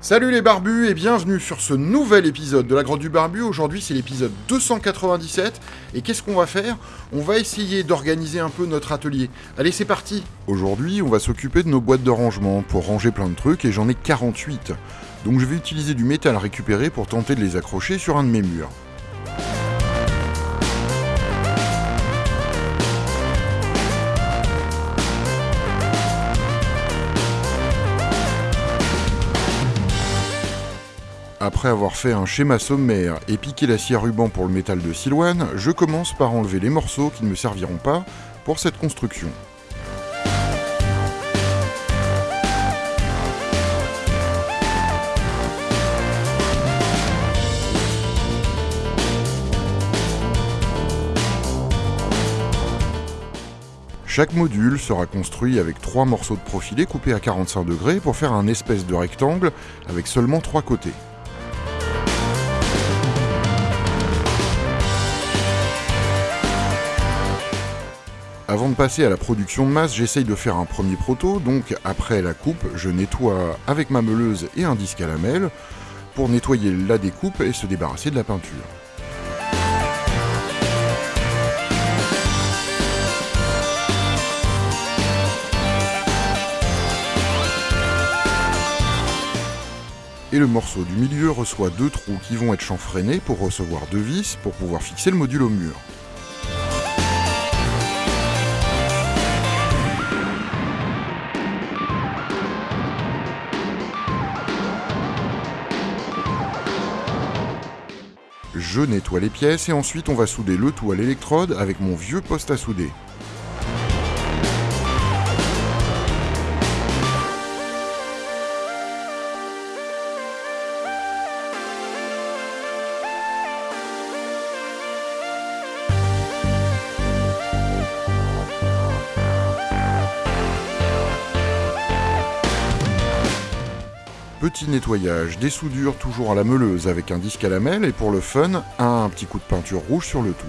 Salut les barbus et bienvenue sur ce nouvel épisode de la Grotte du Barbu. Aujourd'hui c'est l'épisode 297 et qu'est-ce qu'on va faire? On va essayer d'organiser un peu notre atelier. Allez c'est parti Aujourd'hui on va s'occuper de nos boîtes de rangement pour ranger plein de trucs et j'en ai 48. Donc je vais utiliser du métal récupéré pour tenter de les accrocher sur un de mes murs. Après avoir fait un schéma sommaire et piqué la scie à ruban pour le métal de Silouane, je commence par enlever les morceaux qui ne me serviront pas pour cette construction. Chaque module sera construit avec trois morceaux de profilé coupés à 45 degrés pour faire un espèce de rectangle avec seulement trois côtés. Avant de passer à la production de masse, j'essaye de faire un premier proto, donc après la coupe, je nettoie avec ma meuleuse et un disque à lamelles pour nettoyer la découpe et se débarrasser de la peinture. Et le morceau du milieu reçoit deux trous qui vont être chanfreinés pour recevoir deux vis pour pouvoir fixer le module au mur. Je nettoie les pièces et ensuite on va souder le tout à l'électrode avec mon vieux poste à souder. Petit nettoyage, des soudures toujours à la meuleuse avec un disque à lamelles et pour le fun, un petit coup de peinture rouge sur le tout.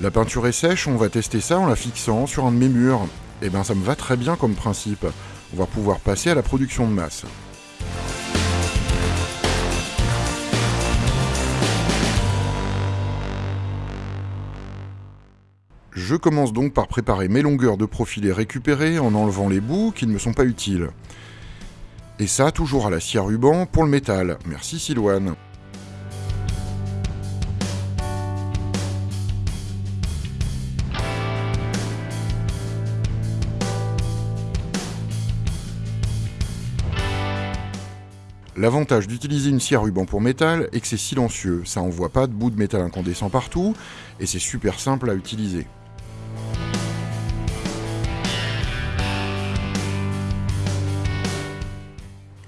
La peinture est sèche, on va tester ça en la fixant sur un de mes murs. Et eh bien ça me va très bien comme principe on va pouvoir passer à la production de masse. Je commence donc par préparer mes longueurs de profilés récupérées en enlevant les bouts qui ne me sont pas utiles. Et ça toujours à la scie à ruban pour le métal. Merci Silouane. L'avantage d'utiliser une scie à ruban pour métal est que c'est silencieux, ça envoie pas de bouts de métal incandescent partout, et c'est super simple à utiliser.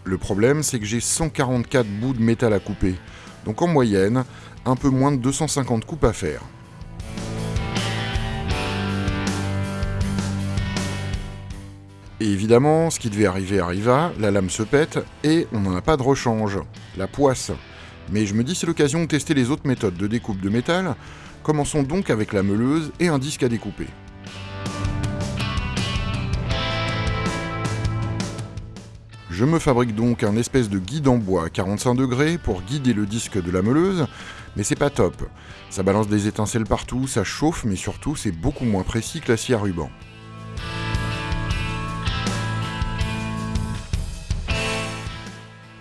Le problème, c'est que j'ai 144 bouts de métal à couper, donc en moyenne, un peu moins de 250 coupes à faire. Évidemment, ce qui devait arriver arriva, la lame se pète et on n'en a pas de rechange, la poisse. Mais je me dis c'est l'occasion de tester les autres méthodes de découpe de métal. Commençons donc avec la meuleuse et un disque à découper. Je me fabrique donc un espèce de guide en bois à 45 degrés pour guider le disque de la meuleuse, mais c'est pas top. Ça balance des étincelles partout, ça chauffe, mais surtout c'est beaucoup moins précis que la scie à ruban.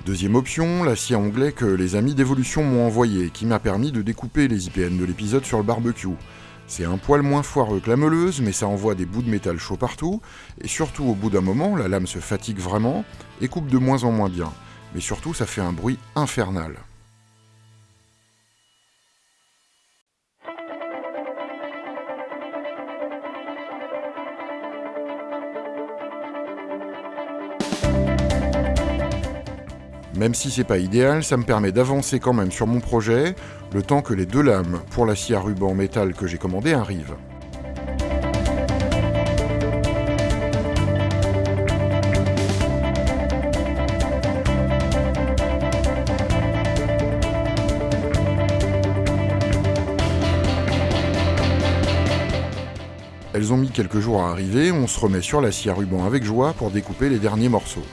Deuxième option, la scie à onglet que les amis d'évolution m'ont envoyé, qui m'a permis de découper les IPN de l'épisode sur le barbecue. C'est un poil moins foireux que la meuleuse, mais ça envoie des bouts de métal chaud partout, et surtout au bout d'un moment, la lame se fatigue vraiment, et coupe de moins en moins bien. Mais surtout, ça fait un bruit infernal. Même si c'est pas idéal, ça me permet d'avancer quand même sur mon projet, le temps que les deux lames pour la scie à ruban métal que j'ai commandée arrivent. Elles ont mis quelques jours à arriver, on se remet sur la scie à ruban avec joie pour découper les derniers morceaux.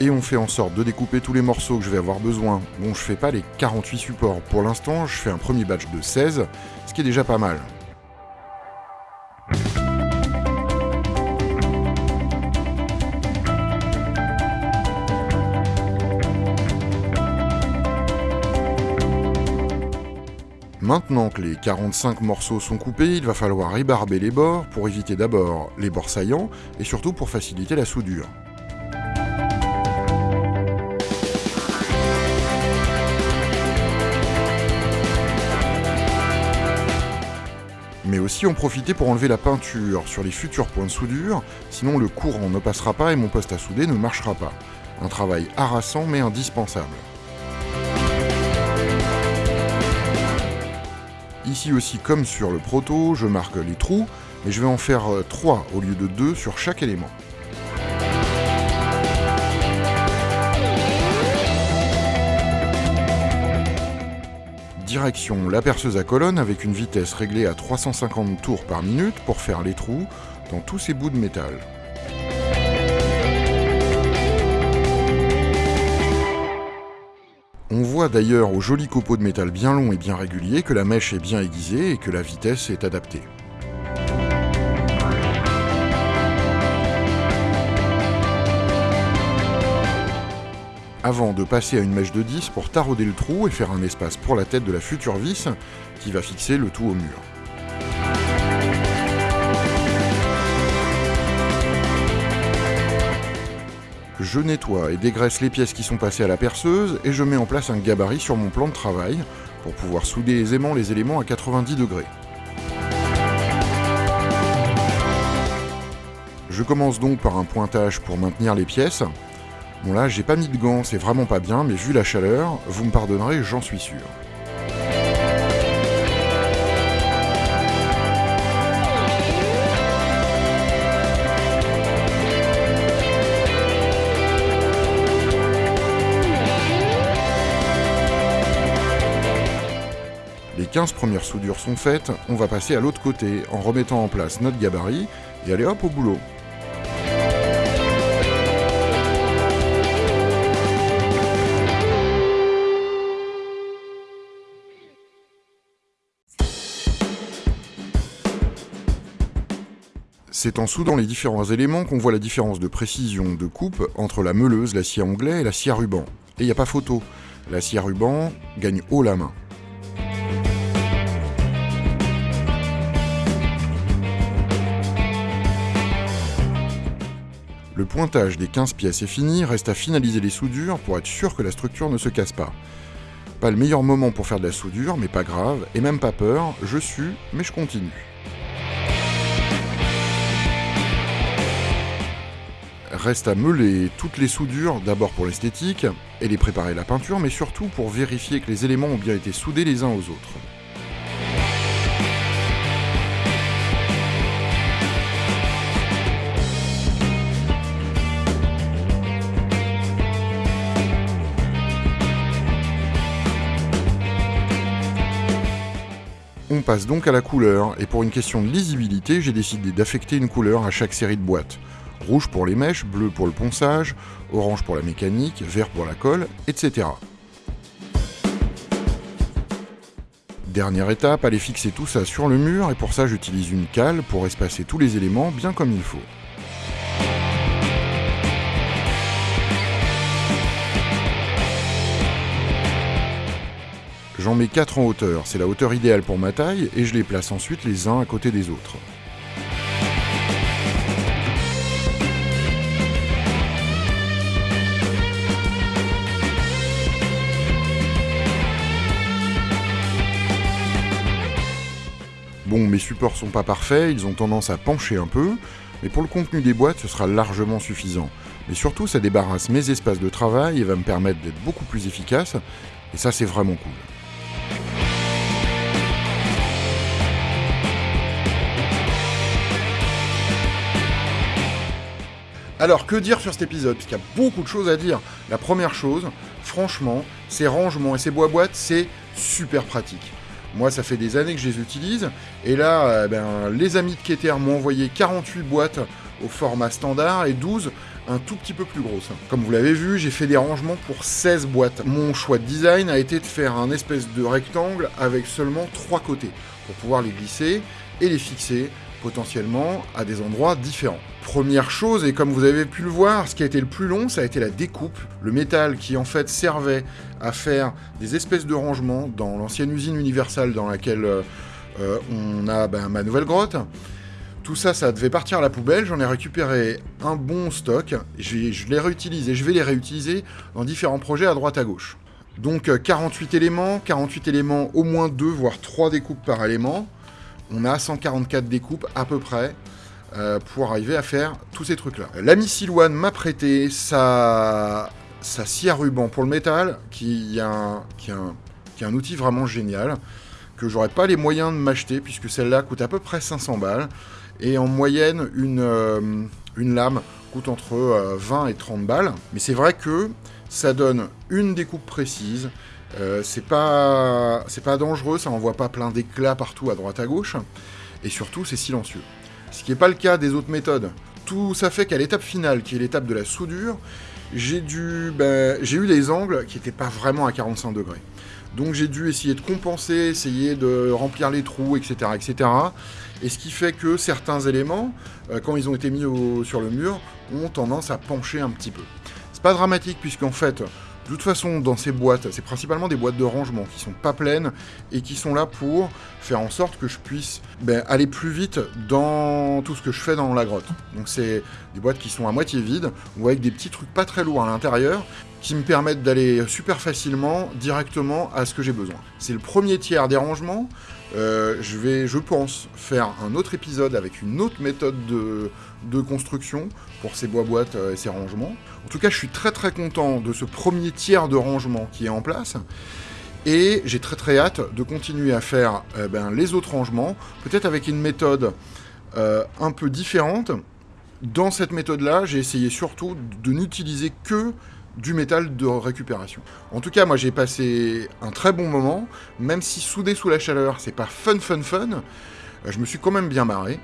Et on fait en sorte de découper tous les morceaux que je vais avoir besoin. Bon, je fais pas les 48 supports. Pour l'instant, je fais un premier batch de 16, ce qui est déjà pas mal. Maintenant que les 45 morceaux sont coupés, il va falloir ébarber les bords pour éviter d'abord les bords saillants et surtout pour faciliter la soudure. Mais aussi en profiter pour enlever la peinture sur les futurs points de soudure, sinon le courant ne passera pas et mon poste à souder ne marchera pas. Un travail harassant mais indispensable. Ici aussi, comme sur le proto, je marque les trous, mais je vais en faire 3 euh, au lieu de 2 sur chaque élément. La perceuse à colonne avec une vitesse réglée à 350 tours par minute pour faire les trous dans tous ces bouts de métal. On voit d'ailleurs au joli copeau de métal bien long et bien régulier que la mèche est bien aiguisée et que la vitesse est adaptée. Avant de passer à une mèche de 10 pour tarauder le trou et faire un espace pour la tête de la future vis qui va fixer le tout au mur. Je nettoie et dégraisse les pièces qui sont passées à la perceuse et je mets en place un gabarit sur mon plan de travail pour pouvoir souder aisément les éléments à 90 degrés. Je commence donc par un pointage pour maintenir les pièces, Bon là, j'ai pas mis de gants, c'est vraiment pas bien, mais vu la chaleur, vous me pardonnerez, j'en suis sûr. Les 15 premières soudures sont faites, on va passer à l'autre côté en remettant en place notre gabarit et aller hop au boulot. C'est en soudant les différents éléments qu'on voit la différence de précision de coupe entre la meuleuse, la scie à onglet et la scie à ruban. Et il n'y a pas photo, la scie à ruban gagne haut la main. Le pointage des 15 pièces est fini, reste à finaliser les soudures pour être sûr que la structure ne se casse pas. Pas le meilleur moment pour faire de la soudure, mais pas grave, et même pas peur, je suis, mais je continue. Reste à meuler toutes les soudures, d'abord pour l'esthétique, et les préparer la peinture, mais surtout pour vérifier que les éléments ont bien été soudés les uns aux autres. On passe donc à la couleur, et pour une question de lisibilité, j'ai décidé d'affecter une couleur à chaque série de boîtes. Rouge pour les mèches, bleu pour le ponçage, orange pour la mécanique, vert pour la colle, etc. Dernière étape, aller fixer tout ça sur le mur et pour ça j'utilise une cale pour espacer tous les éléments bien comme il faut. J'en mets 4 en hauteur, c'est la hauteur idéale pour ma taille et je les place ensuite les uns à côté des autres. bon, mes supports sont pas parfaits, ils ont tendance à pencher un peu, mais pour le contenu des boîtes, ce sera largement suffisant. Mais surtout, ça débarrasse mes espaces de travail et va me permettre d'être beaucoup plus efficace, et ça, c'est vraiment cool. Alors que dire sur cet épisode Parce qu'il y a beaucoup de choses à dire. La première chose, franchement, ces rangements et ces bois-boîtes, c'est super pratique. Moi, ça fait des années que je les utilise. Et là, euh, ben, les amis de Keter m'ont envoyé 48 boîtes au format standard et 12 un tout petit peu plus grosses. Comme vous l'avez vu, j'ai fait des rangements pour 16 boîtes. Mon choix de design a été de faire un espèce de rectangle avec seulement 3 côtés pour pouvoir les glisser et les fixer potentiellement à des endroits différents. Première chose, et comme vous avez pu le voir, ce qui a été le plus long, ça a été la découpe. Le métal qui en fait servait à faire des espèces de rangements dans l'ancienne usine universelle dans laquelle euh, euh, on a ben, ma nouvelle grotte. Tout ça, ça devait partir à la poubelle. J'en ai récupéré un bon stock. Je les réutilise et je vais les réutiliser dans différents projets à droite à gauche. Donc 48 euh, éléments, 48 éléments, au moins 2 voire 3 découpes par élément on a 144 découpes à peu près euh, pour arriver à faire tous ces trucs-là. L'ami Silouane m'a prêté sa, sa scie à ruban pour le métal, qui est un, qui un, un outil vraiment génial, que j'aurais pas les moyens de m'acheter, puisque celle-là coûte à peu près 500 balles, et en moyenne, une, euh, lame coûte entre 20 euh, et 30 balles. Mais c'est vrai que ça donne une découpe précise, euh, c'est pas, pas dangereux, ça envoie pas plein d'éclats partout à droite à gauche, et surtout c'est silencieux. Ce qui n'est pas le cas des autres méthodes. Tout ça fait qu'à l'étape finale, qui est l'étape de la soudure, j'ai ben, eu des angles qui n'étaient pas vraiment à 45 degrés. Donc j'ai dû essayer de compenser, essayer de remplir les trous, etc., etc. Et ce qui fait que certains éléments, euh, quand ils ont été mis sur le mur, ont tendance à pencher un petit peu. C'est pas dramatique puisqu'en fait, de toute façon, dans ces boîtes, c'est principalement des boîtes de rangement qui sont pas pleines et qui sont là pour faire en sorte que je puisse ben, aller plus vite dans tout ce que je fais dans la grotte. Donc c'est des boîtes qui sont à moitié vides ou avec des petits trucs pas très lourds à l'intérieur qui me permettent d'aller super facilement directement à ce que j'ai besoin. C'est le premier tiers des rangements. Euh, je vais, je pense, faire un autre épisode avec une autre méthode de, construction pour ces bois-boîtes euh, et ces rangements. En tout cas, je suis très très content de ce premier tiers de rangement qui est en place. Et j'ai très très hâte de continuer à faire eh ben, les autres rangements, peut-être avec une méthode euh, un peu différente. Dans cette méthode-là, j'ai essayé surtout de n'utiliser que du métal de récupération. En tout cas, moi j'ai passé un très bon moment, même si soudé sous la chaleur, c'est pas fun fun fun, euh, je me suis quand même bien marré.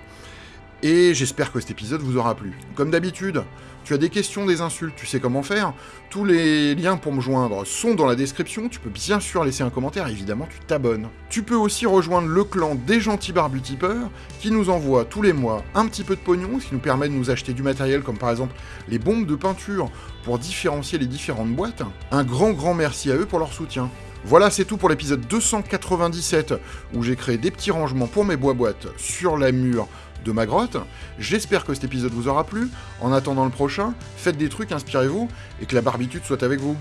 Et j'espère que cet épisode vous aura plu. Comme d'habitude, tu as des questions, des insultes, tu sais comment faire. Tous les liens pour me joindre sont dans la description. Tu peux bien sûr laisser un commentaire, évidemment, tu t'abonnes. Tu peux aussi rejoindre le clan des gentils barbutipeurs qui nous envoie tous les mois un petit peu de pognon, ce qui nous permet de nous acheter du matériel comme par exemple les bombes de peinture pour différencier les différentes boîtes. Un grand grand merci à eux pour leur soutien. Voilà, c'est tout pour l'épisode 297 où j'ai créé des petits rangements pour mes bois-boîtes sur la mur de ma grotte. J'espère que cet épisode vous aura plu. En attendant le prochain, faites des trucs, inspirez-vous et que la barbitude soit avec vous.